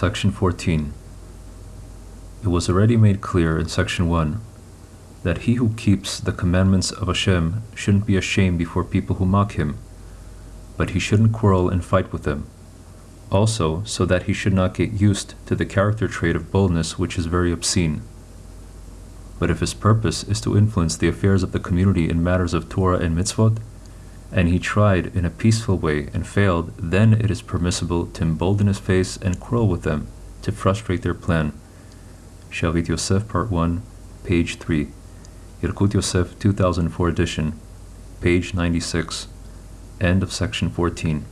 Section 14. It was already made clear in Section 1 that he who keeps the commandments of Hashem shouldn't be ashamed before people who mock him, but he shouldn't quarrel and fight with them. Also, so that he should not get used to the character trait of boldness which is very obscene. But if his purpose is to influence the affairs of the community in matters of Torah and mitzvot, and he tried in a peaceful way and failed, then it is permissible to embolden his face and quarrel with them to frustrate their plan. Shavit Yosef, Part 1, page 3. Yalkut Yosef, 2004 edition, page 96. End of section 14.